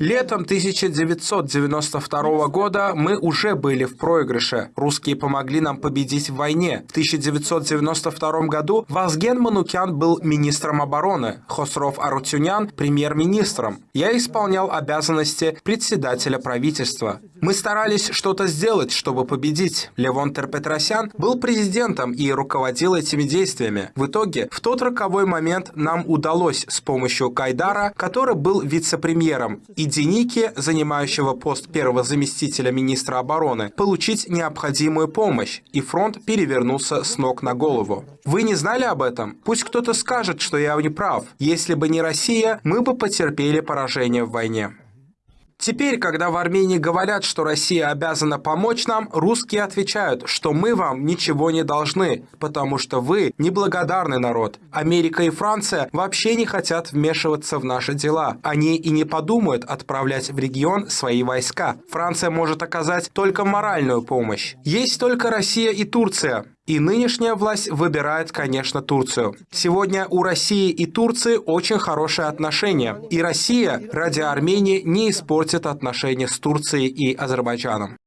Летом 1992 года мы уже были в проигрыше. Русские помогли нам победить в войне. В 1992 году Вазген Манукян был министром обороны, Хосров Арутюнян – премьер-министром. Я исполнял обязанности председателя правительства. Мы старались что-то сделать, чтобы победить. Левон Терпетросян был президентом и руководил этими действиями. В итоге, в тот роковой момент нам удалось с помощью Кайдара, который был вице-премьером, и и Деники, занимающего пост первого заместителя министра обороны, получить необходимую помощь, и фронт перевернулся с ног на голову. Вы не знали об этом? Пусть кто-то скажет, что я не прав. Если бы не Россия, мы бы потерпели поражение в войне. Теперь, когда в Армении говорят, что Россия обязана помочь нам, русские отвечают, что мы вам ничего не должны, потому что вы неблагодарный народ. Америка и Франция вообще не хотят вмешиваться в наши дела. Они и не подумают отправлять в регион свои войска. Франция может оказать только моральную помощь. Есть только Россия и Турция. И нынешняя власть выбирает, конечно, Турцию. Сегодня у России и Турции очень хорошие отношения. И Россия ради Армении не испортит отношения с Турцией и Азербайджаном.